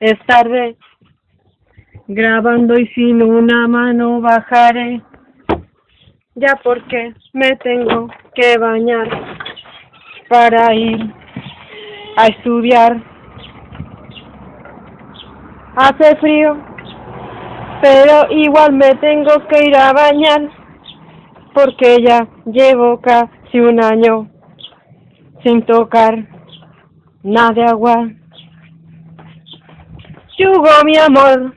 es tarde. Grabando y sin una mano bajaré. Ya porque me tengo que bañar para ir a estudiar. Hace frío, pero igual me tengo que ir a bañar porque ya llevo casi un año sin tocar nada de agua. Yugo mi amor,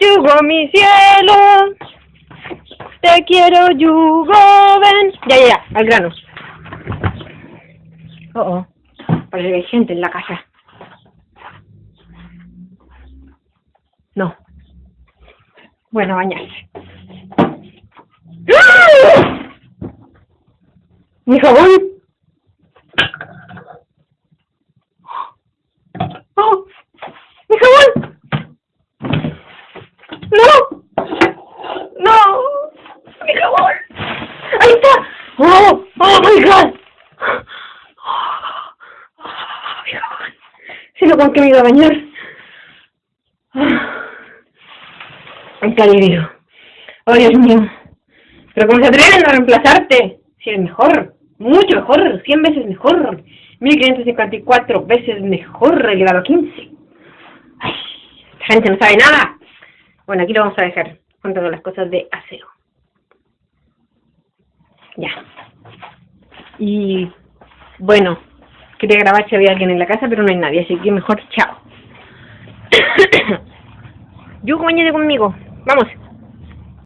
Yugo mi cielo, te quiero Yugo, ven. Ya, ya, ya, al grano. Oh, oh, parece que hay gente en la casa. No. Bueno, bañarse. ¡Ah! ¿Mi jabón? ¡Oh! ¡Mi jabón! ¡No! ¡No! ¡Mi jabón! ¡Ahí está! ¡Oh! ¡Oh, my God! Si no, ¿con qué me iba a bañar? ¡Ay, qué alivio! ¡Oh, Dios mío! Pero cómo se atreven a reemplazarte, si es mejor, mucho mejor, 100 veces mejor, 1554 veces mejor el grado 15. Ay, esta gente no sabe nada. Bueno, aquí lo vamos a dejar con todas las cosas de acero. Ya. Y bueno, quería grabar si había alguien en la casa, pero no hay nadie, así que mejor chao. Yo, mañana conmigo. Vamos.